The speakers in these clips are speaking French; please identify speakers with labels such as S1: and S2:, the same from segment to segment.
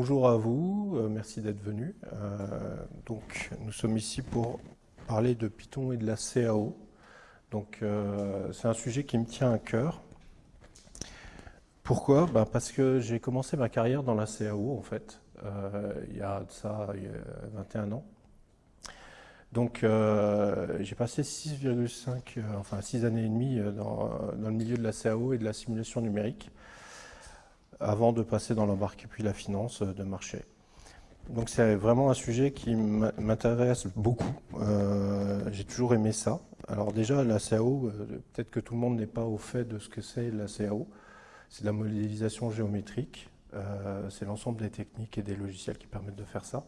S1: bonjour à vous, euh, merci d'être venu. Euh, donc, nous sommes ici pour parler de Python et de la CAO. Donc, euh, c'est un sujet qui me tient à cœur. Pourquoi? Ben, Parce que j'ai commencé ma carrière dans la CAO, en fait, il y a ça il y a 21 ans. Donc, j'ai passé 6,5, enfin 6 années et demie dans, dans, le milieu de la CAO et de la simulation numérique avant de passer dans l'embarque et puis la finance euh, de marché. Donc c'est vraiment un sujet qui m'intéresse beaucoup. Euh, j'ai toujours aimé ça. Alors déjà, la CAO, euh, peut-être que tout le monde n'est pas au fait de ce que c'est la CAO. C'est de la modélisation géométrique. c'est l'ensemble des techniques et des logiciels qui permettent de faire ça.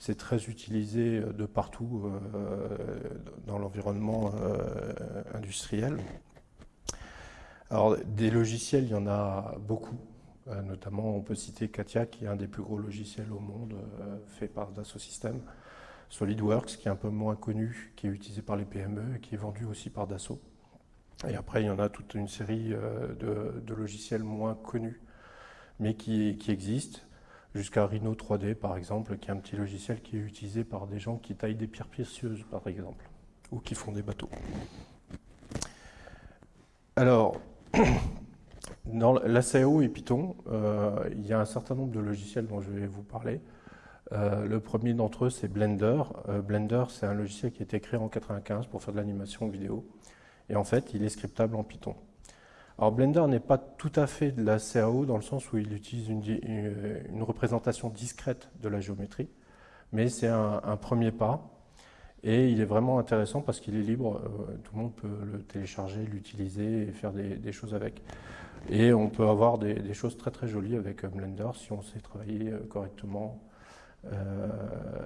S1: C'est très utilisé de partout dans l'environnement industriel. Alors des logiciels, il y en a beaucoup. Euh, notamment, on peut citer Katia, qui est un des plus gros logiciels au monde, euh, fait par Dassault Systèmes. SolidWorks, qui est un peu moins connu, qui est utilisé par les PME et qui est vendu aussi par Dassault. Et après, il y en a toute une série euh, de, logiciels moins connus, mais qui, existent, jusqu'à Rhino 3D, par exemple, qui est un petit logiciel qui est utilisé par des gens qui taillent des pierres précieuses, par exemple, ou qui font des bateaux. Alors, Dans la CAO et Python, euh, il y a un certain nombre de logiciels dont je vais vous parler. Euh, le premier d'entre eux, c'est Blender. Euh, Blender, c'est un logiciel qui a été créé en 1995 pour faire de l'animation vidéo. Et en fait, il est scriptable en Python. Alors Blender n'est pas tout à fait de la CAO dans le sens où il utilise une, représentation discrète de la géométrie, mais c'est un, premier pas. Et il est vraiment intéressant parce qu'il est libre, tout le monde peut le télécharger, l'utiliser et faire des choses avec. Et on peut avoir des, choses très très jolies avec Blender si on sait travailler euh, correctement euh,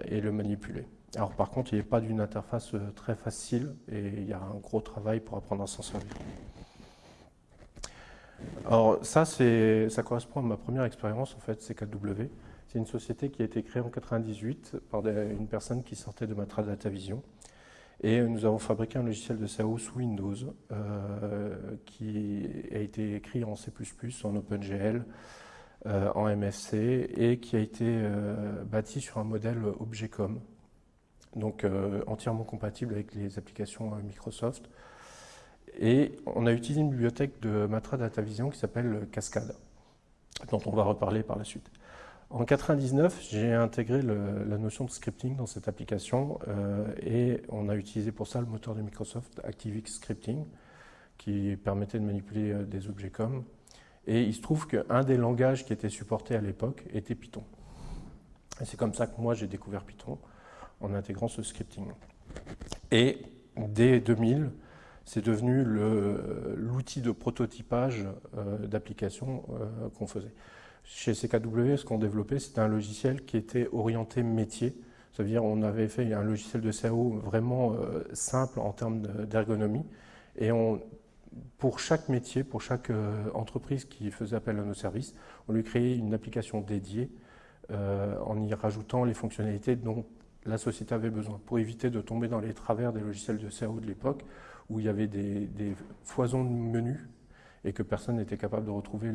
S1: et le manipuler. Alors par contre, il n'est pas d'une interface euh, très facile et il y a un gros travail pour apprendre à s'en servir. Alors ça, ça correspond à ma première expérience en fait, CKW. C'est une société qui a été créée en 98 par une personne qui sortait de Matra Data Vision et nous avons fabriqué un logiciel de SAO sous Windows euh, qui a été écrit en C++, en OpenGL, euh, en MFC et qui a été euh, bâti sur un modèle Objecom, donc entièrement compatible avec les applications Microsoft. Et on a utilisé une bibliothèque de Matra Data Vision qui s'appelle Cascade, dont on va reparler par la suite. En 99, j'ai intégré la notion de scripting dans cette application euh, et on a utilisé pour ça le moteur de Microsoft ActiveX Scripting qui permettait de manipuler euh, des objets comme. Et il se trouve qu'un des langages qui était supporté à l'époque était Python. Et c'est comme ça que moi j'ai découvert Python en intégrant ce scripting. Et dès 2000, c'est devenu l'outil de prototypage euh, d'application qu'on faisait. Chez CKW, ce qu'on développait, c'était un logiciel qui était orienté métier. Ça veut dire on avait fait un logiciel de CAO vraiment euh, simple en termes d'ergonomie. Et pour chaque métier, pour chaque euh, entreprise qui faisait appel à nos services, on lui créait une application dédiée euh, en y rajoutant les fonctionnalités dont la société avait besoin, pour éviter de tomber dans les travers des logiciels de CAO de l'époque, où il y avait des, des foisons de menus et que personne n'était capable de retrouver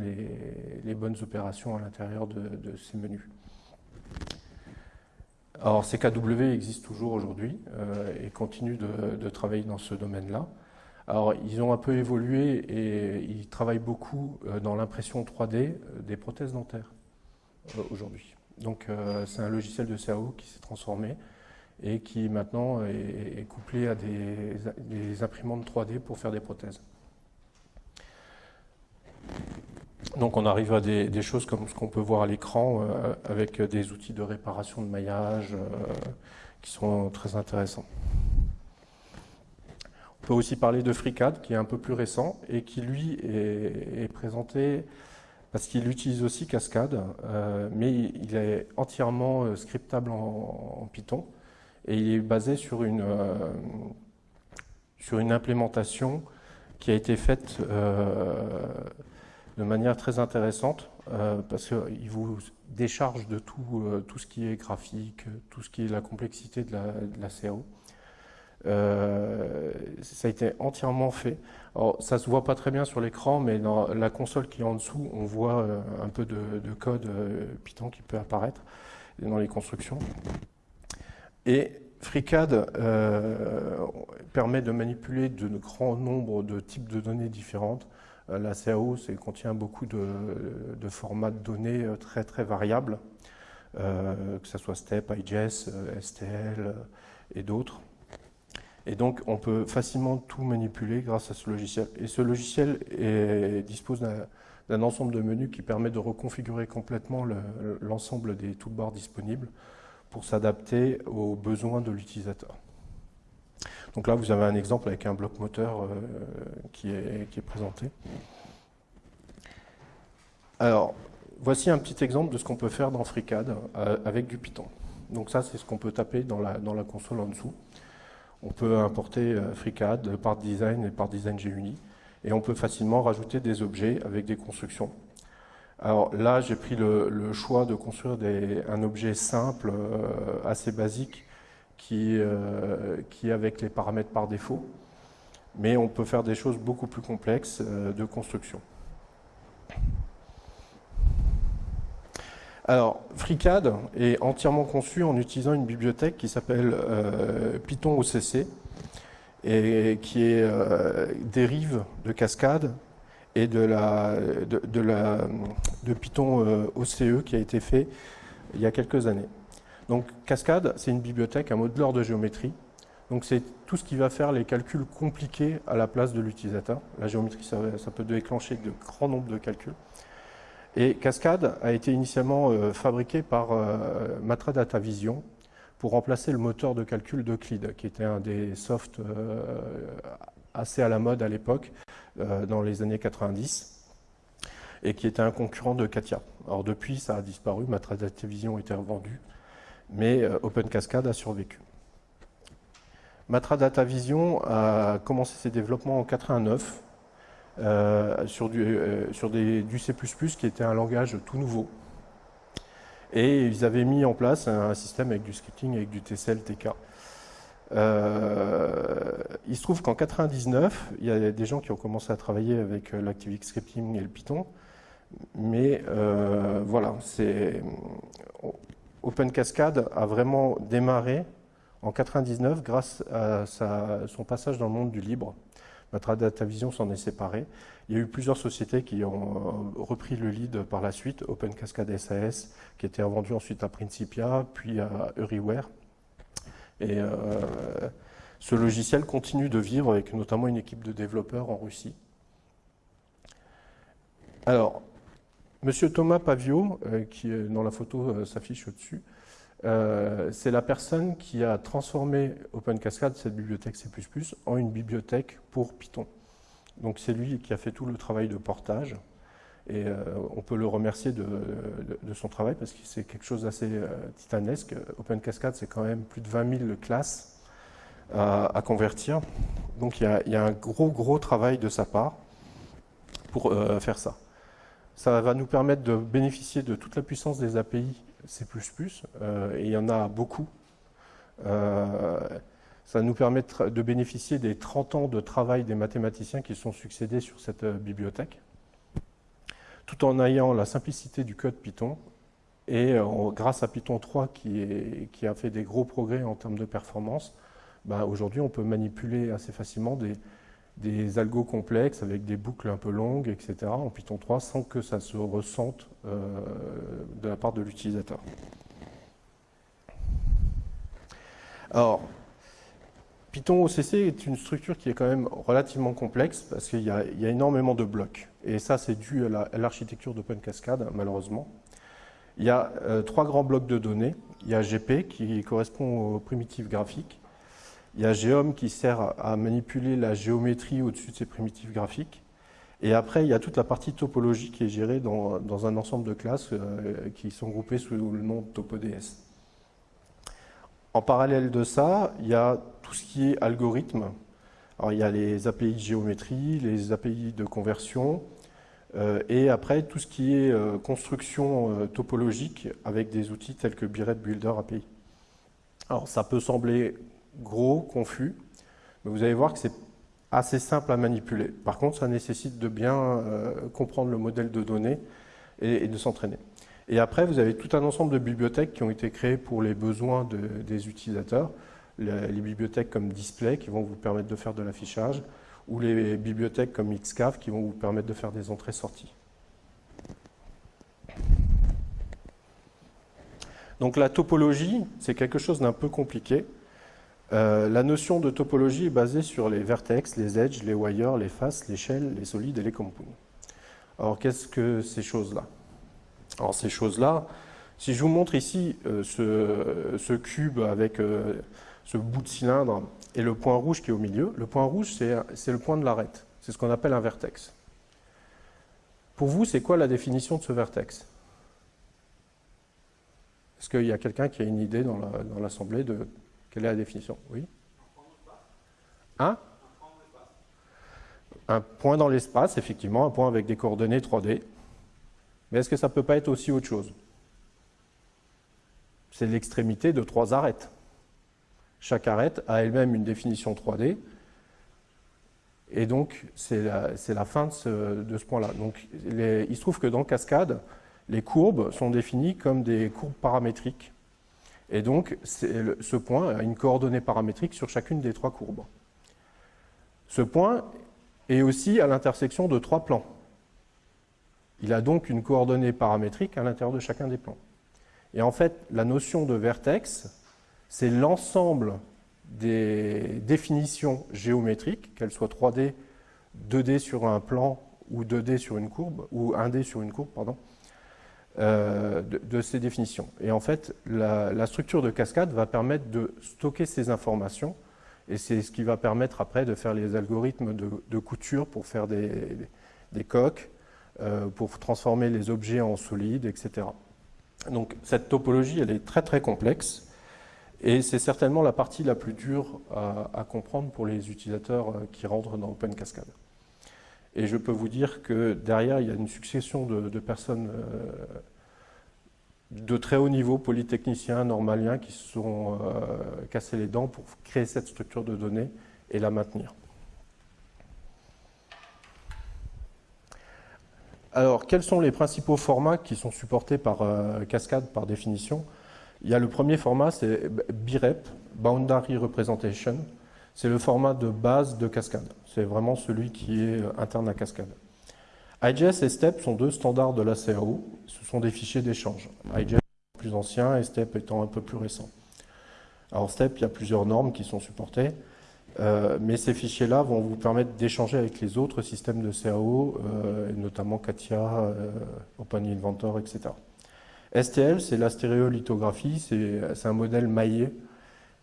S1: les, bonnes opérations à l'intérieur de, ces menus. Alors CKW existe toujours aujourd'hui euh, et continue de, travailler dans ce domaine-là. Alors ils ont un peu évolué et ils travaillent beaucoup euh, dans l'impression 3D euh, des prothèses dentaires aujourd'hui. Donc c'est un logiciel de CAO qui s'est transformé et qui maintenant est, couplé à des imprimantes 3D pour faire des prothèses. Donc on arrive à des, choses comme ce qu'on peut voir à l'écran euh, avec des outils de réparation de maillage euh, qui sont très intéressants. On peut aussi parler de FreeCAD qui est un peu plus récent et qui lui est, présenté parce qu'il utilise aussi Cascade, euh, mais il est entièrement scriptable en, Python et il est basé sur une, sur une implémentation qui a été faite de manière très intéressante euh, parce qu'il vous décharge de tout, euh, tout ce qui est graphique, tout ce qui est la complexité de la, CAO. ça a été entièrement fait. Alors, ça se voit pas très bien sur l'écran, mais dans la console qui est en dessous, on voit un peu de, code Python qui peut apparaître dans les constructions. Et FreeCAD permet de manipuler de grands nombres de types de données différentes. La CAO contient beaucoup de, formats de données très très variables. Euh, que ce soit STEP, IGES, euh, STL et d'autres. Et donc, on peut facilement tout manipuler grâce à ce logiciel. Et ce logiciel dispose d'un ensemble de menus qui permet de reconfigurer complètement l'ensemble des toolbars disponibles pour s'adapter aux besoins de l'utilisateur. Donc là, vous avez un exemple avec un bloc moteur euh, qui, est, présenté. Alors, Voici un petit exemple de ce qu'on peut faire dans FreeCAD euh, avec du Python. Donc ça, c'est ce qu'on peut taper dans la, console en dessous. On peut importer euh, FreeCAD par design et par design GUnit. Et on peut facilement rajouter des objets avec des constructions. Alors là, j'ai pris le, choix de construire un objet simple, assez basique, qui, est avec les paramètres par défaut. Mais on peut faire des choses beaucoup plus complexes de construction. Alors, FreeCAD est entièrement conçu en utilisant une bibliothèque qui s'appelle euh, Python OCC et qui est euh, dérive de Cascade et de, la, de, la, de Python euh, OCE qui a été fait il y a quelques années. Donc Cascade, c'est une bibliothèque, un modeleur de géométrie. Donc c'est tout ce qui va faire les calculs compliqués à la place de l'utilisateur. La géométrie, ça, peut déclencher de grands nombres de calculs. Et Cascade a été initialement euh, fabriqué par euh, Matra Data Vision pour remplacer le moteur de calcul d'Euclid, qui était un des softs euh, assez à la mode à l'époque, dans les années 90, et qui était un concurrent de Katia. Alors depuis, ça a disparu, Matra Data Vision a été revendu, mais Open Cascade a survécu. Matra Data Vision a commencé ses développements en 89 euh, sur, du, euh, sur du C++ qui était un langage tout nouveau. Et ils avaient mis en place un, système avec du scripting, avec du TCL, TK. Euh, il se trouve qu'en 99, il y a des gens qui ont commencé à travailler avec l'ActiveX Scripting et le Python. Mais voilà, c'est Open Cascade a vraiment démarré en 99 grâce à son passage dans le monde du libre. Data Vision s'en est séparé. Il y a eu plusieurs sociétés qui ont euh, repris le lead par la suite, Open Cascade SAS, qui était vendu ensuite à Principia, puis à Euryware. Et euh, ce logiciel continue de vivre avec notamment une équipe de développeurs en Russie. Alors, Monsieur Thomas Pavio, euh, qui dans la photo s'affiche au-dessus, euh, c'est la personne qui a transformé Open Cascade, cette bibliothèque C++, en une bibliothèque pour Python. Donc c'est lui qui a fait tout le travail de portage. Et euh, on peut le remercier de, son travail parce que c'est quelque chose d'assez euh, titanesque. Open Cascade, c'est quand même plus de 20 000 classes à, convertir. Donc il y, a, un gros, gros travail de sa part pour faire ça. Ça va nous permettre de bénéficier de toute la puissance des API C++, euh, et il y en a beaucoup. Euh, ça nous permet de bénéficier des 30 ans de travail des mathématiciens qui sont succédés sur cette euh, bibliothèque, tout en ayant la simplicité du code Python, et grâce à Python 3 qui, qui, a fait des gros progrès en termes de performance, bah, aujourd'hui on peut manipuler assez facilement des, des algos complexes avec des boucles un peu longues, etc. en Python 3 sans que ça se ressente euh, de la part de l'utilisateur. Alors, Python OCC est une structure qui est quand même relativement complexe parce qu'il y, a énormément de blocs. Et ça, c'est dû à l'architecture d'Open Cascade, malheureusement. Il y a euh, trois grands blocs de données. Il y a GP qui correspond aux primitives graphiques. Il y a Geom qui sert à manipuler la géométrie au-dessus de ces primitifs graphiques. Et après, il y a toute la partie topologie qui est gérée dans, un ensemble de classes euh, qui sont groupées sous le nom de TopoDS. En parallèle de ça, il y a tout ce qui est algorithme. Alors, il y a les API de géométrie, les API de conversion, euh, et après tout ce qui est euh, construction topologique avec des outils tels que Biret Builder API. Alors, ça peut sembler gros, confus, mais vous allez voir que c'est assez simple à manipuler. Par contre, ça nécessite de bien euh, comprendre le modèle de données et, de s'entraîner. Et après, vous avez tout un ensemble de bibliothèques qui ont été créées pour les besoins des utilisateurs. Les, les, bibliothèques comme Display qui vont vous permettre de faire de l'affichage, ou les bibliothèques comme Xcaf qui vont vous permettre de faire des entrées-sorties. Donc la topologie, c'est quelque chose d'un peu compliqué. Euh, la notion de topologie est basée sur les vertex, les edges, les wires, les faces, les shells, les solides et les compounds. Alors qu'est-ce que ces choses-là? Alors ces choses-là, si je vous montre ici euh, ce, cube avec euh, ce bout de cylindre et le point rouge qui est au milieu, le point rouge c'est le point de l'arête, c'est ce qu'on appelle un vertex. Pour vous, c'est quoi la définition de ce vertex? Est-ce qu'il y a quelqu'un qui a une idée dans l'assemblée de quelle est la définition? Oui Un Un point dans l'espace, effectivement, un point avec des coordonnées 3D. Mais est-ce que ça ne peut pas être aussi autre chose? C'est l'extrémité de trois arêtes. Chaque arête a elle-même une définition 3D. Et donc, c'est la, fin de ce, point-là. Il se trouve que dans Cascade, les courbes sont définies comme des courbes paramétriques et donc, ce point a une coordonnée paramétrique sur chacune des trois courbes. Ce point est aussi à l'intersection de trois plans. Il a donc une coordonnée paramétrique à l'intérieur de chacun des plans. Et en fait, la notion de vertex, c'est l'ensemble des définitions géométriques, qu'elles soient 3D, 2D sur un plan ou 2D sur une courbe, ou 1D sur une courbe, pardon, euh, de, ces définitions. Et en fait, la, structure de cascade va permettre de stocker ces informations et c'est ce qui va permettre après de faire les algorithmes de, couture pour faire des, coques, euh, pour transformer les objets en solides, etc. Donc cette topologie, elle est très très complexe et c'est certainement la partie la plus dure à, comprendre pour les utilisateurs euh, qui rentrent dans Open Cascade. Et je peux vous dire que derrière, il y a une succession de, personnes euh, de très haut niveau, polytechniciens, normaliens, qui se sont euh, cassés les dents pour créer cette structure de données et la maintenir. Alors, quels sont les principaux formats qui sont supportés par euh, Cascade par définition? Il y a le premier format, c'est BREP, Boundary Representation. C'est le format de base de Cascade. C'est vraiment celui qui est euh, interne à Cascade. IGS et STEP sont deux standards de la CAO. Ce sont des fichiers d'échange. IGS est plus ancien et STEP étant un peu plus récent. Alors STEP, il y a plusieurs normes qui sont supportées, euh, mais ces fichiers-là vont vous permettre d'échanger avec les autres systèmes de CAO, euh, notamment Katia, Open Inventor, etc. STL, c'est la stéréolithographie, c'est un modèle maillé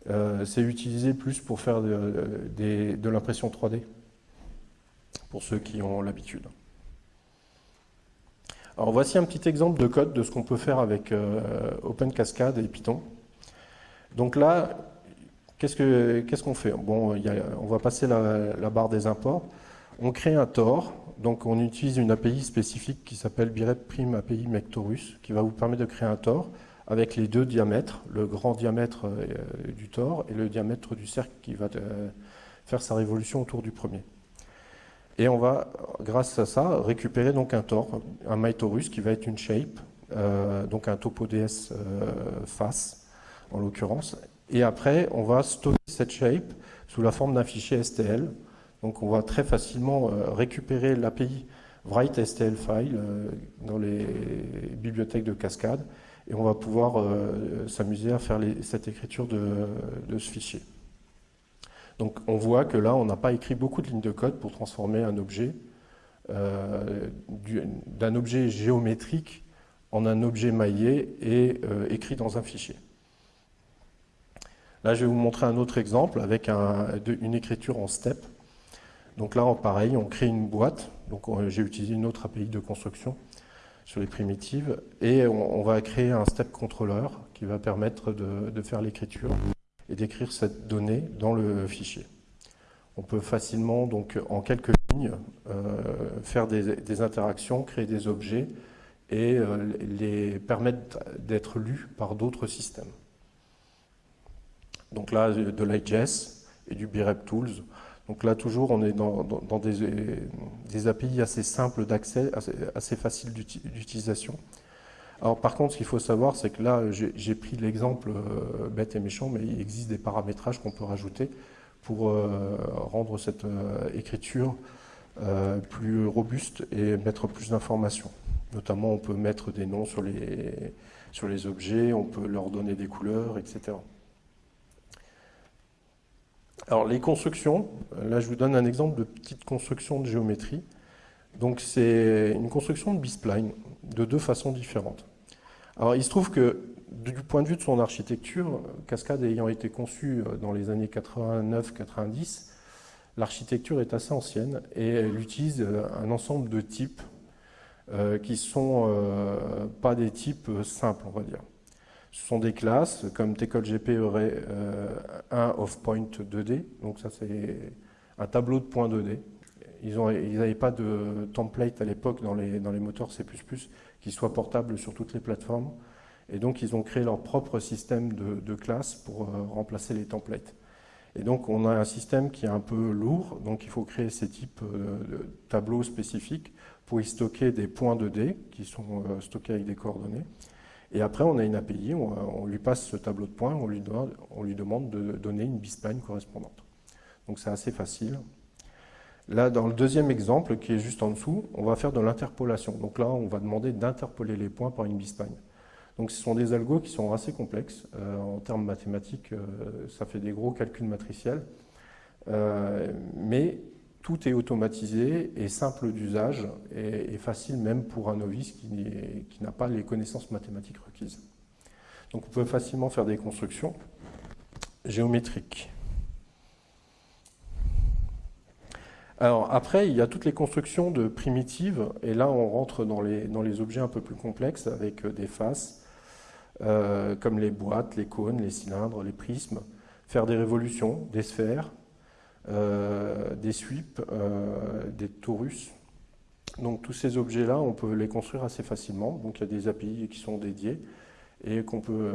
S1: c'est utilisé plus pour faire de, l'impression 3D, pour ceux qui ont l'habitude. Alors voici un petit exemple de code de ce qu'on peut faire avec euh, Open Cascade et Python. Donc là, qu'est-ce qu'on fait? Bon, on va passer la, barre des imports. On crée un Tor, donc on utilise une API spécifique qui s'appelle Birep Prime API Mectorus, qui va vous permettre de créer un Tor avec les deux diamètres, le grand diamètre euh, du tore et le diamètre du cercle qui va euh, faire sa révolution autour du premier. Et on va, grâce à ça, récupérer donc un tore, un mytorus qui va être une shape, euh, donc un topo DS face en l'occurrence. Et après, on va stocker cette shape sous la forme d'un fichier STL. Donc on va très facilement récupérer l'API write STL file dans les bibliothèques de cascade et on va pouvoir euh, s'amuser à faire cette écriture de, ce fichier. Donc on voit que là, on n'a pas écrit beaucoup de lignes de code pour transformer un objet euh, d'un objet géométrique en un objet maillé et euh, écrit dans un fichier. Là, je vais vous montrer un autre exemple avec une écriture en step. Donc là, pareil, on crée une boîte. Donc j'ai utilisé une autre API de construction sur les primitives. Et on, va créer un step controller qui va permettre de, faire l'écriture et d'écrire cette donnée dans le fichier. On peut facilement, donc en quelques lignes, euh, faire des, interactions, créer des objets et euh, les permettre d'être lus par d'autres systèmes. Donc là, de l'IGS et du BREP Tools. Donc là, toujours, on est dans, des, API assez simples d'accès, assez, faciles d'utilisation. Alors par contre, ce qu'il faut savoir, c'est que là, j'ai pris l'exemple euh, bête et méchant, mais il existe des paramétrages qu'on peut rajouter pour euh, rendre cette euh, écriture plus robuste et mettre plus d'informations. Notamment, on peut mettre des noms sur les, sur les objets, on peut leur donner des couleurs, etc. Alors les constructions, là je vous donne un exemple de petite construction de géométrie. Donc c'est une construction de B-spline de deux façons différentes. Alors il se trouve que du point de vue de son architecture, Cascade ayant été conçue euh, dans les années 89-90, l'architecture est assez ancienne et elle utilise euh, un ensemble de types euh, qui ne sont pas des types simples, on va dire. Ce sont des classes comme TCOLGP aurait un of point 2D, donc ça c'est un tableau de points 2D. Ils n'avaient pas de template à l'époque dans les, moteurs C++ qui soit portable sur toutes les plateformes. Et donc ils ont créé leur propre système de, classes pour euh, remplacer les templates. Et donc on a un système qui est un peu lourd, donc il faut créer ces types euh, de tableaux spécifiques pour y stocker des points de d qui sont euh, stockés avec des coordonnées. Et après, on a une API, on, lui passe ce tableau de points, on lui, demande de donner une bispline correspondante. Donc c'est assez facile. Là, dans le deuxième exemple, qui est juste en dessous, on va faire de l'interpolation. Donc là, on va demander d'interpoler les points par une bispline. Donc ce sont des algos qui sont assez complexes. Euh, en termes mathématiques, euh, ça fait des gros calculs matriciels. Euh, mais tout est automatisé et simple d'usage et, facile même pour un novice qui, n'a pas les connaissances mathématiques requises. Donc on peut facilement faire des constructions géométriques. Alors après, il y a toutes les constructions de primitives, et là on rentre dans les, objets un peu plus complexes avec des faces, euh, comme les boîtes, les cônes, les cylindres, les prismes, faire des révolutions, des sphères, euh, des sweeps, euh, des torus. Donc tous ces objets-là, on peut les construire assez facilement. Donc il y a des API qui sont dédiés et qu'on peut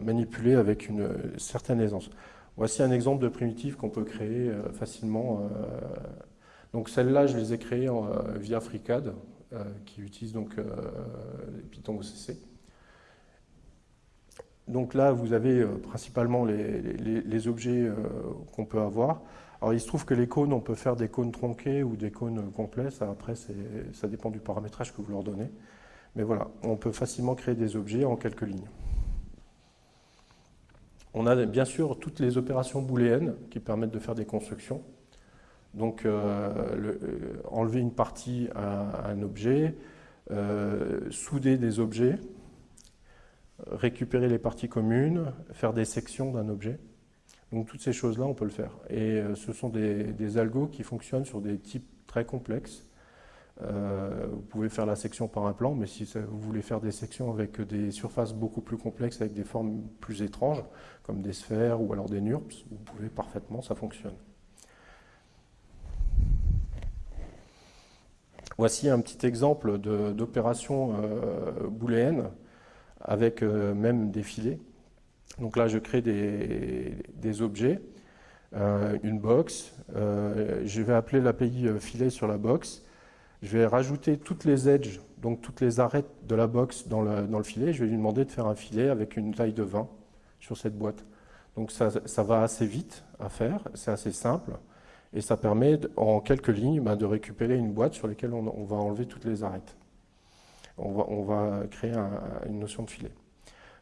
S1: manipuler avec une certaine aisance. Voici un exemple de primitive qu'on peut créer euh, facilement. Euh, donc celles-là, je les ai créées euh, via FreeCAD, qui utilise donc Python OCC. Donc là, vous avez principalement les, objets qu'on peut avoir. Alors il se trouve que les cônes, on peut faire des cônes tronqués ou des cônes complets. Ça, après, ça dépend du paramétrage que vous leur donnez. Mais voilà, on peut facilement créer des objets en quelques lignes. On a bien sûr toutes les opérations booléennes qui permettent de faire des constructions. Donc euh, euh, enlever une partie à, un objet, euh, souder des objets, récupérer les parties communes, faire des sections d'un objet. Donc toutes ces choses-là, on peut le faire. Et ce sont des algos qui fonctionnent sur des types très complexes euh, vous pouvez faire la section par un plan, mais si vous voulez faire des sections avec des surfaces beaucoup plus complexes, avec des formes plus étranges, comme des sphères ou alors des NURBS, vous pouvez parfaitement, ça fonctionne. Voici un petit exemple d'opération euh, booléenne avec euh, même des filets. Donc là, je crée des, objets, une box. je vais appeler l'API filet sur la box je vais rajouter toutes les edges, donc toutes les arêtes de la box dans le, filet. Je vais lui demander de faire un filet avec une taille de 20 sur cette boîte. Donc ça, va assez vite à faire, c'est assez simple. Et ça permet en quelques lignes bah, de récupérer une boîte sur laquelle on, va enlever toutes les arêtes. On va, créer une notion de filet.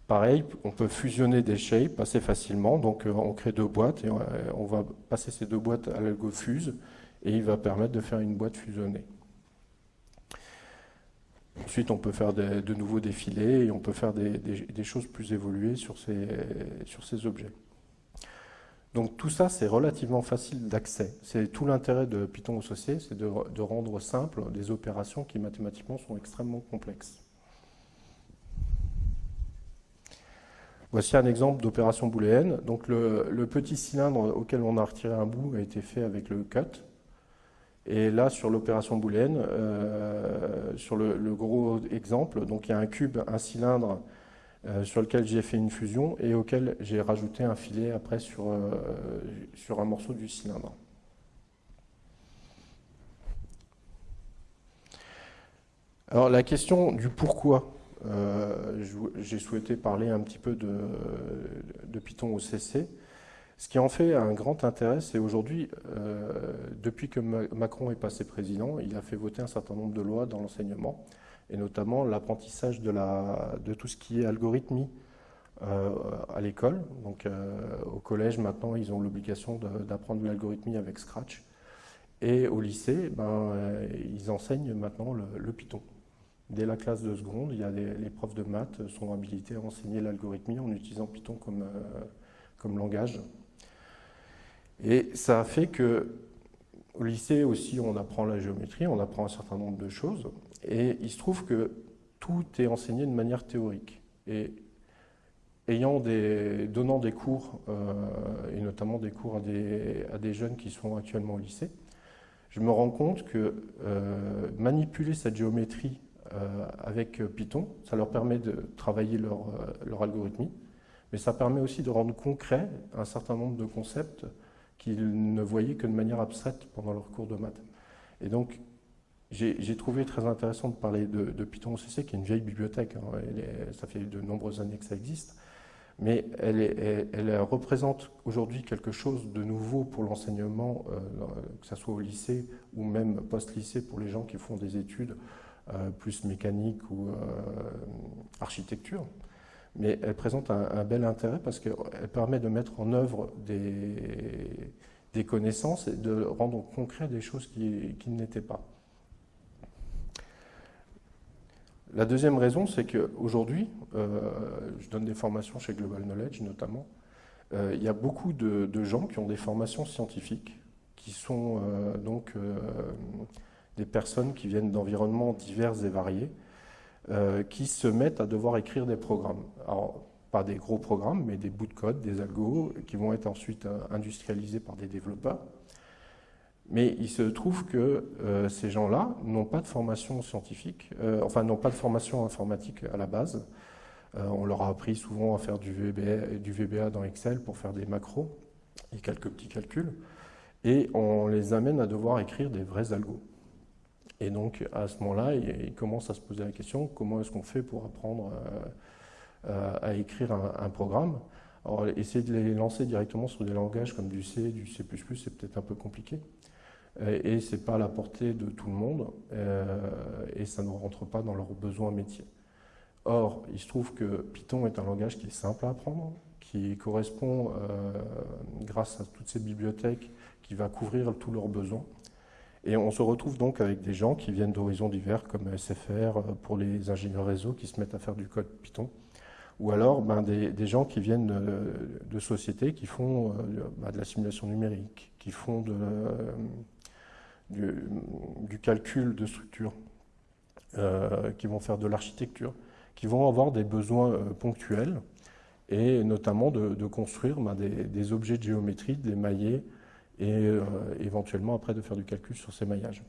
S1: Pareil, on peut fusionner des shapes assez facilement. Donc euh, on crée deux boîtes et on, on va passer ces deux boîtes à l'algo fuse et il va permettre de faire une boîte fusionnée. Ensuite, on peut faire de nouveaux défilés et on peut faire des, choses plus évoluées sur ces objets. Donc tout ça, c'est relativement facile d'accès. C'est tout l'intérêt de Python associé, c'est de, rendre simple des opérations qui mathématiquement sont extrêmement complexes. Voici un exemple d'opération booléenne. Donc le, le, petit cylindre auquel on a retiré un bout a été fait avec le cut. Et là, sur l'opération booléenne, euh, sur le, gros exemple, donc il y a un cube, un cylindre sur lequel j'ai fait une fusion et auquel j'ai rajouté un filet après sur, sur un morceau du cylindre. Alors la question du pourquoi, euh, j'ai souhaité parler un petit peu de, de, Python au CC. Ce qui en fait un grand intérêt, c'est aujourd'hui, euh, depuis que Macron est passé président, il a fait voter un certain nombre de lois dans l'enseignement, et notamment l'apprentissage de, tout ce qui est algorithmie euh, à l'école. Donc au collège, maintenant, ils ont l'obligation d'apprendre l'algorithmie avec Scratch. Et au lycée, ben, ils enseignent maintenant le Python. Dès la classe de seconde, il y a les profs de maths sont habilités à enseigner l'algorithmie en utilisant Python comme, euh, comme langage. Et ça a fait que au lycée aussi, on apprend la géométrie, on apprend un certain nombre de choses, et il se trouve que tout est enseigné de manière théorique. Et ayant donnant des cours, euh, et notamment des cours à des, jeunes qui sont actuellement au lycée, je me rends compte que euh, manipuler cette géométrie euh, avec Python. Ça leur permet de travailler leur, leur algorithmie, mais ça permet aussi de rendre concret un certain nombre de concepts qu'ils ne voyaient que de manière abstraite pendant leur cours de maths. Et donc, j'ai trouvé très intéressant de parler de, Python OCC, qui est une vieille bibliothèque, hein. ça fait de nombreuses années que ça existe, mais elle, représente aujourd'hui quelque chose de nouveau pour l'enseignement, euh, que ce soit au lycée ou même post-lycée pour les gens qui font des études euh, plus mécanique ou euh, architecture. Mais elle présente un, bel intérêt parce qu'elle permet de mettre en œuvre des, des, connaissances et de rendre concret des choses qui, qui n'étaient pas. La deuxième raison, c'est qu'aujourd'hui, euh, je donne des formations chez Global Knowledge notamment, il y a beaucoup de, gens qui ont des formations scientifiques, qui sont donc des personnes qui viennent d'environnements divers et variés, euh, qui se mettent à devoir écrire des programmes. Alors, pas des gros programmes, mais des bouts de code, des algos, qui vont être ensuite euh, industrialisés par des développeurs. Mais il se trouve que euh, ces gens-là n'ont pas de formation scientifique, enfin n'ont pas de formation informatique à la base. on leur a appris souvent à faire du VBA, dans Excel pour faire des macros et quelques petits calculs. Et on les amène à devoir écrire des vrais algos. Et donc, à ce moment-là, il, commence à se poser la question, comment est-ce qu'on fait pour apprendre euh, euh, à écrire un, programme? Essayer de les lancer directement sur des langages comme du C, du C++, c'est peut-être un peu compliqué. Et ce n'est pas à la portée de tout le monde, euh, et ça ne rentre pas dans leurs besoins métiers. Or, il se trouve que Python est un langage qui est simple à apprendre, qui correspond, grâce à toutes ces bibliothèques, qui va couvrir tous leurs besoins. Et on se retrouve donc avec des gens qui viennent d'horizons divers, comme SFR, euh, pour les ingénieurs réseau qui se mettent à faire du code Python, ou alors ben, des, gens qui viennent de, sociétés qui font euh, de la simulation numérique, qui font de, du, calcul de structure, euh, qui vont faire de l'architecture, qui vont avoir des besoins ponctuels, et notamment de, construire ben, des, objets de géométrie, des maillets, et euh, éventuellement après de faire du calcul sur ces maillages.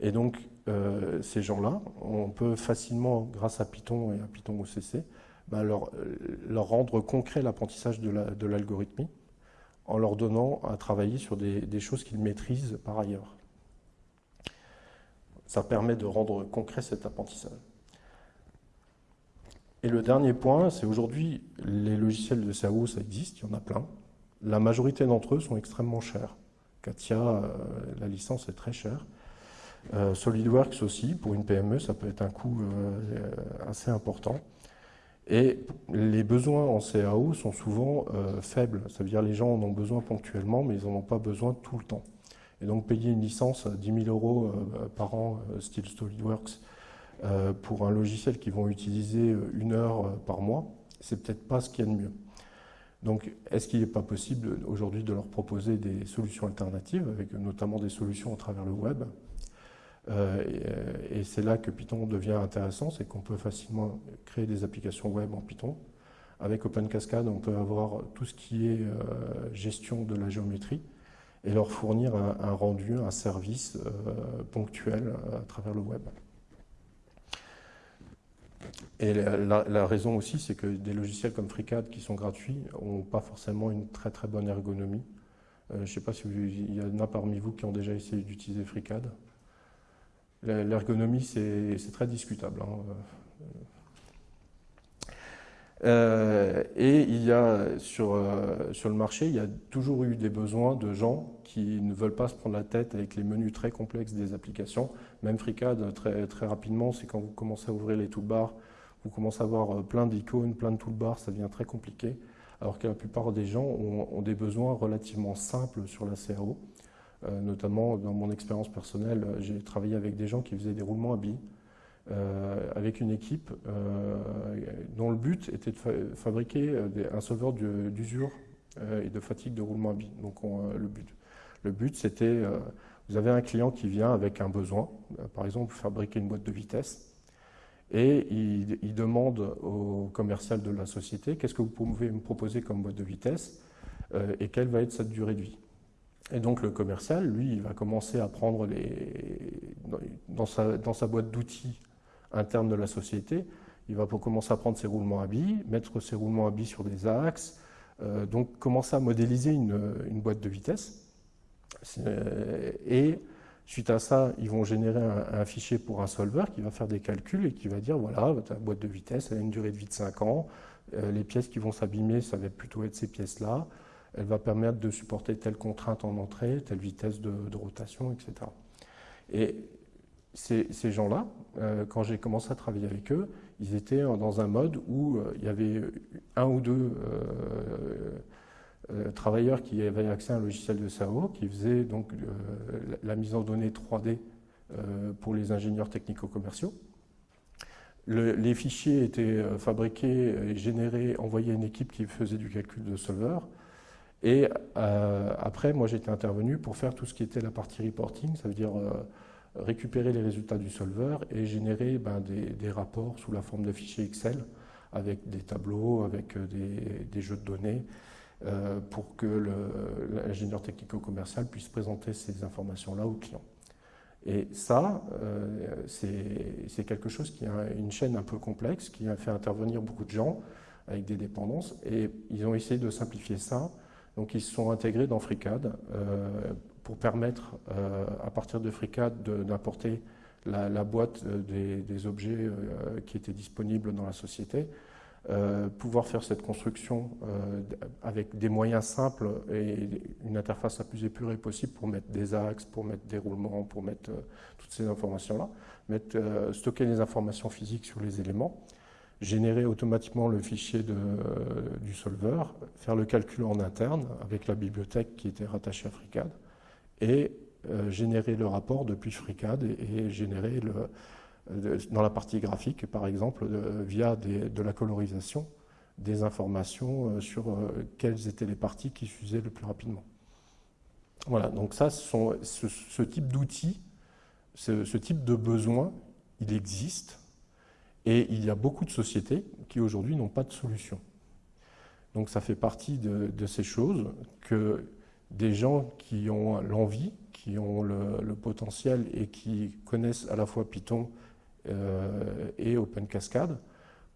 S1: Et donc, euh, ces gens-là, on peut facilement, grâce à Python et à Python OCC, leur, leur, rendre concret l'apprentissage de l'algorithmie en leur donnant à travailler sur des, choses qu'ils maîtrisent par ailleurs. Ça permet de rendre concret cet apprentissage. Et le dernier point, c'est aujourd'hui, les logiciels de CAO, ça existe, il y en a plein. La majorité d'entre eux sont extrêmement chers. Katia, euh, la licence est très chère. Euh, SolidWorks aussi, pour une PME, ça peut être un coût euh, assez important. Et les besoins en CAO sont souvent faibles. Ça veut dire que les gens en ont besoin ponctuellement, mais ils n'en ont pas besoin tout le temps. Et donc payer une licence à 10 000 euros par an, style SolidWorks, pour un logiciel qu'ils vont utiliser une heure par mois, c'est peut-être pas ce qu'il y a de mieux. Donc, est-ce qu'il n'est pas possible aujourd'hui de leur proposer des solutions alternatives, avec notamment des solutions à travers le web? Euh, Et, c'est là que Python devient intéressant, c'est qu'on peut facilement créer des applications web en Python. Avec OpenCascade, on peut avoir tout ce qui est euh, gestion de la géométrie et leur fournir un, rendu, un service euh, ponctuel à travers le web. Et la, raison aussi, c'est que des logiciels comme FreeCAD qui sont gratuits n'ont pas forcément une très très bonne ergonomie. je ne sais pas s'il y en a parmi vous qui ont déjà essayé d'utiliser FreeCAD. L'ergonomie, c'est très discutable. Hein. Euh, et il y a sur, euh, sur le marché, il y a toujours eu des besoins de gens qui ne veulent pas se prendre la tête avec les menus très complexes des applications. Même FreeCAD, très, très rapidement, c'est quand vous commencez à ouvrir les toolbars, vous commencez à avoir euh, plein d'icônes, plein de toolbars, ça devient très compliqué. Alors que la plupart des gens ont, des besoins relativement simples sur la CAO. notamment, dans mon expérience personnelle, j'ai travaillé avec des gens qui faisaient des roulements à billes. Euh, avec une équipe euh, dont le but était de fabriquer euh, un solveur d'usure et de fatigue de roulement à billes. Donc le but, le but c'était, vous avez un client qui vient avec un besoin, par exemple fabriquer une boîte de vitesse, et il, demande au commercial de la société qu'est-ce que vous pouvez me proposer comme boîte de vitesse et quelle va être cette durée de vie. Et donc le commercial, lui, il va commencer à prendre les, sa, dans sa boîte d'outils interne de la société. Il va commencer à prendre ses roulements à billes, mettre ses roulements à billes sur des axes, euh, donc commencer à modéliser une, boîte de vitesse. Et suite à ça, ils vont générer un, fichier pour un solver qui va faire des calculs et qui va dire voilà, ta boîte de vitesse, elle a une durée de vie de 5 ans, euh, les pièces qui vont s'abîmer, ça va plutôt être ces pièces-là, elle va permettre de supporter telle contrainte en entrée, telle vitesse de, de rotation, etc. Et ces, gens-là, euh, quand j'ai commencé à travailler avec eux, ils étaient dans un mode où euh, il y avait un ou deux euh, travailleurs qui avaient accès à un logiciel de SAO, qui faisait donc la mise en données 3D pour les ingénieurs technico-commerciaux. les fichiers étaient fabriqués générés, envoyés à une équipe qui faisait du calcul de solver. Et après, moi, j'étais intervenu pour faire tout ce qui était la partie reporting, ça veut dire récupérer les résultats du solver et générer ben, des, rapports sous la forme de fichiers Excel avec des tableaux, avec euh, des, jeux de données, euh, pour que l'ingénieur technico-commercial puisse présenter ces informations-là au client. Et ça, euh, c'est quelque chose qui a une chaîne un peu complexe, qui a fait intervenir beaucoup de gens avec des dépendances, et ils ont essayé de simplifier ça. Donc ils se sont intégrés dans FreeCAD pour permettre euh, à partir de FreeCAD d'importer la, boîte euh, des, objets euh, qui étaient disponibles dans la société, pouvoir faire cette construction avec des moyens simples et une interface la plus épurée possible pour mettre des axes, pour mettre des roulements, pour mettre toutes ces informations-là, stocker les informations physiques sur les éléments, générer automatiquement le fichier du solver, faire le calcul en interne avec la bibliothèque qui était rattachée à FreeCAD, et euh, générer le rapport depuis FreeCAD et, générer le, euh, dans la partie graphique, par exemple, via de la colorisation, des informations euh, sur quelles étaient les parties qui s'usaient le plus rapidement. Voilà, donc ça, ce, ce, type d'outils, ce, type de besoin, il existe et il y a beaucoup de sociétés qui aujourd'hui n'ont pas de solution. Donc ça fait partie de ces choses que des gens qui ont l'envie, qui ont le, potentiel et qui connaissent à la fois Python euh, et OpenCascade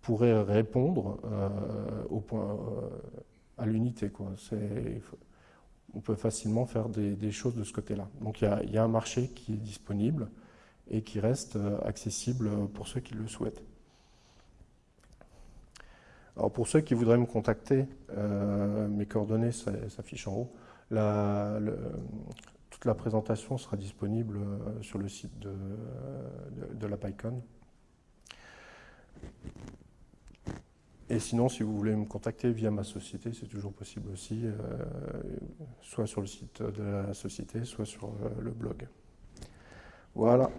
S1: pourraient répondre euh, au point, euh, à l'unité. On peut facilement faire des, choses de ce côté-là. Donc il y, a un marché qui est disponible et qui reste accessible pour ceux qui le souhaitent. Alors pour ceux qui voudraient me contacter, mes coordonnées s'affichent en haut toute la présentation sera disponible euh, sur le site de, la PyCon. Et sinon, si vous voulez me contacter via ma société, c'est toujours possible aussi, euh, soit sur le site de la société, soit sur euh, le blog. Voilà,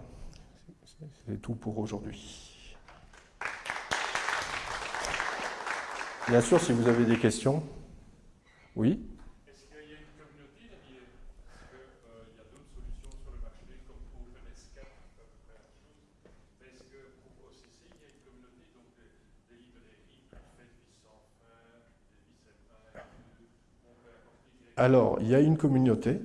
S1: c'est tout pour aujourd'hui. Bien sûr, si vous avez des questions, oui? Alors, il y a une communauté.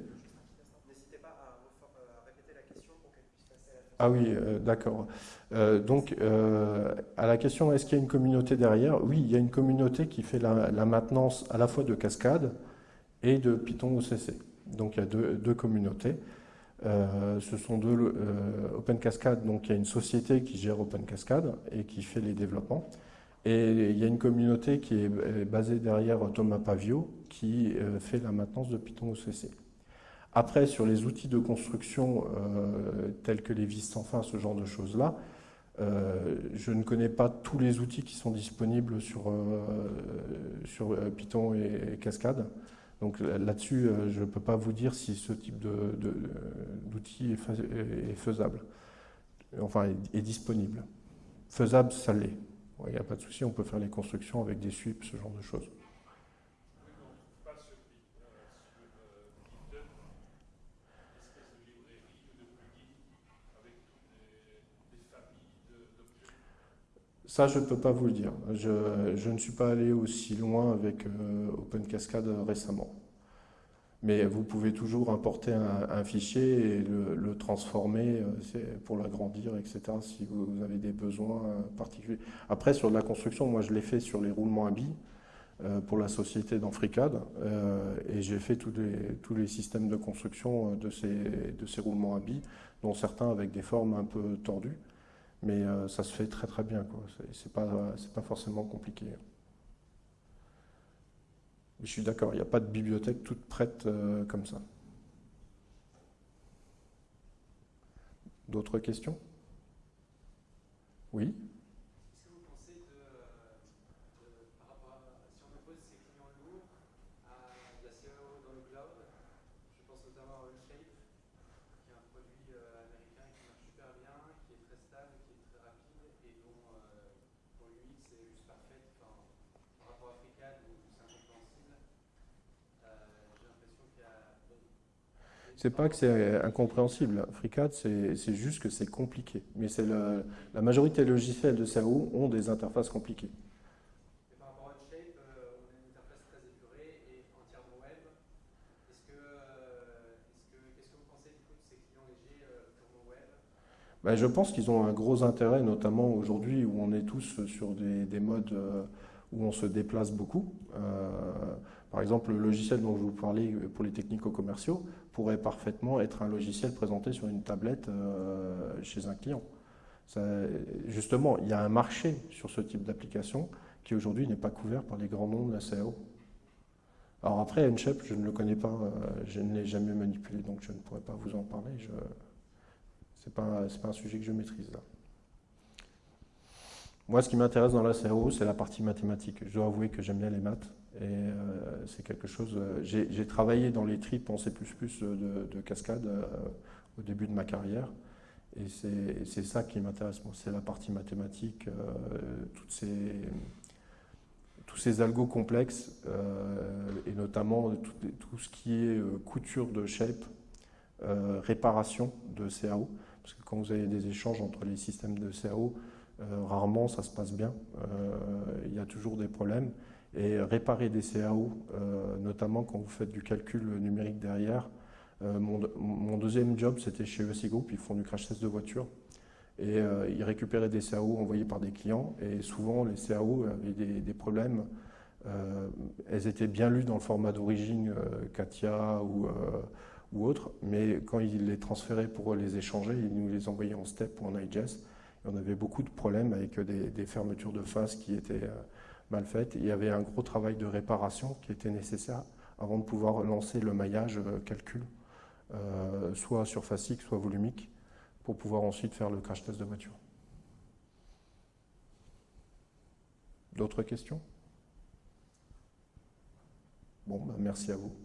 S1: Ah oui, euh, d'accord. Euh, donc, euh, à la question est-ce qu'il y a une communauté derrière? Oui, il y a une communauté qui fait la, maintenance à la fois de Cascade et de Python OCC. Donc, il y a deux, communautés. ce sont deux Open Cascade, donc il y a une société qui gère Open Cascade et qui fait les développements. Et il y a une communauté qui est basée derrière Thomas Pavio qui fait la maintenance de Python OCC. Après, sur les outils de construction euh, tels que les vis sans fin, ce genre de choses-là, euh, je ne connais pas tous les outils qui sont disponibles euh, sur Python et, Cascade. Donc là-dessus, je ne peux pas vous dire si ce type d'outil est, faisable, enfin est, disponible. Faisable, ça l'est. Il n'y a pas de souci, on peut faire les constructions avec des sweeps, ce genre de choses. Ça, je ne peux pas vous le dire. Je, ne suis pas allé aussi loin avec euh, Open Cascade récemment. Mais vous pouvez toujours importer un, fichier et le, transformer euh, pour l'agrandir, etc., si vous avez des besoins particuliers. Après, sur la construction, moi, je l'ai fait sur les roulements à billes euh, pour la société d'Anfricade, et j'ai fait tous les, tous les systèmes de construction de ces, de ces roulements à billes, dont certains avec des formes un peu tordues. Mais euh, ça se fait très très bien, c'est pas, pas forcément compliqué. Je suis d'accord, il n'y a pas de bibliothèque toute prête euh, comme ça. D'autres questions? Oui? C'est pas que c'est incompréhensible. FreeCAD, c'est juste que c'est compliqué. Mais c'est la majorité des logiciels de CAO ont des interfaces compliquées.
S2: Et par rapport à Shape, euh, on a une interface très épurée et entièrement web. Est-ce que, euh, qu'est-ce que vous pensez du coup de ces clients légers euh, web?
S1: Ben, Je pense qu'ils ont un gros intérêt, notamment aujourd'hui où on est tous sur des, des modes où on se déplace beaucoup. Par exemple, le logiciel dont je vous parlais pour les technico-commerciaux, pourrait parfaitement être un logiciel présenté sur une tablette euh, chez un client. justement, il y a un marché sur ce type d'application qui aujourd'hui n'est pas couvert par les grands noms de la CAO. Alors après, Nshape, je ne le connais pas, euh, je ne l'ai jamais manipulé, donc je ne pourrais pas vous en parler. Ce n'est pas, pas, un sujet que je maîtrise là. Moi, ce qui m'intéresse dans la CAO, c'est la partie mathématique. Je dois avouer que j'aime bien les maths. Et euh, c'est quelque chose. Euh, j'ai travaillé dans les tripes en C de, de cascade euh, au début de ma carrière. Et c'est ça qui m'intéresse. c'est la partie mathématique, tous ces algos complexes, et notamment tout, ce qui est couture de shape, réparation de CAO. Parce que quand vous avez des échanges entre les systèmes de CAO, rarement ça se passe bien. Il y a toujours des problèmes. Et réparer des CAO, euh, notamment quand vous faites du calcul numérique derrière. Euh, mon, deuxième job, c'était chez ESI Group, ils font du crash test de voiture. Et euh, ils récupéraient des CAO envoyés par des clients. Et souvent, les CAO avaient des, problèmes. elles étaient bien lues dans le format d'origine Katia ou, ou autre, mais quand ils les transféraient pour les échanger, ils nous les envoyaient en STEP ou en IGES. Et on avait beaucoup de problèmes avec des, des fermetures de face qui étaient mal faite. Il y avait un gros travail de réparation qui était nécessaire avant de pouvoir lancer le maillage euh, calcul, euh, soit surfacique, soit volumique, pour pouvoir ensuite faire le crash test de voiture. D'autres questions? Bon, ben, merci à vous.